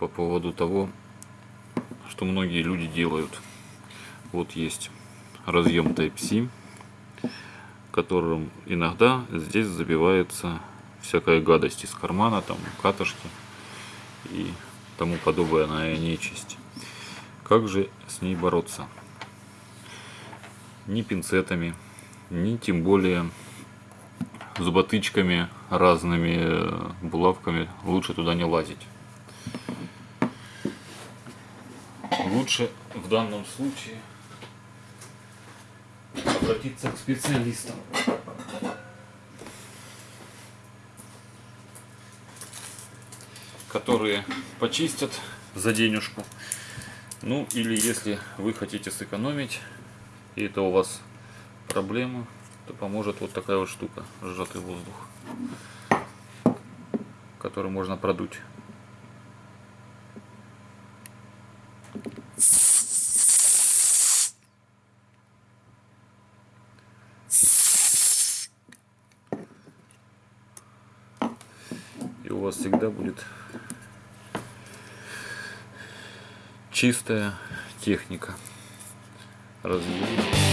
по поводу того, что многие люди делают. Вот есть разъем Type-C, которым иногда здесь забивается всякая гадость из кармана, там катышки и тому подобная нечисть. Как же с ней бороться? Ни пинцетами, ни тем более зуботычками, разными э, булавками лучше туда не лазить. Лучше в данном случае обратиться к специалистам. которые почистят за денежку. Ну или если вы хотите сэкономить, и это у вас проблема, то поможет вот такая вот штука, сжатый воздух, который можно продуть. И у вас всегда будет чистая техника разведения.